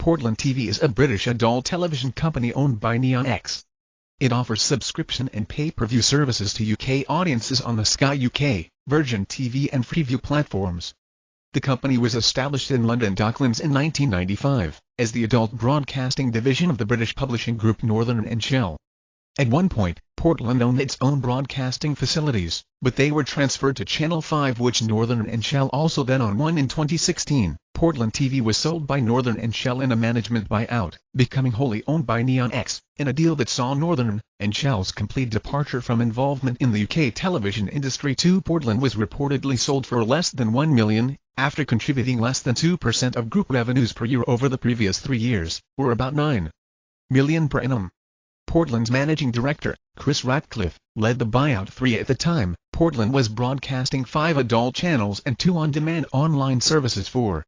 Portland TV is a British adult television company owned by Neon X. It offers subscription and pay-per-view services to UK audiences on the Sky UK, Virgin TV and Freeview platforms. The company was established in London Docklands in 1995, as the adult broadcasting division of the British publishing group Northern and Shell. At one point, Portland owned its own broadcasting facilities, but they were transferred to Channel 5 which Northern and Shell also then owned one in 2016. Portland TV was sold by Northern and Shell in a management buyout, becoming wholly owned by Neon X, in a deal that saw Northern and Shell's complete departure from involvement in the UK television industry to Portland was reportedly sold for less than 1 million, after contributing less than 2% of group revenues per year over the previous three years, or about 9 million per annum. Portland's managing director, Chris Ratcliffe, led the buyout three at the time. Portland was broadcasting five adult channels and two on-demand online services for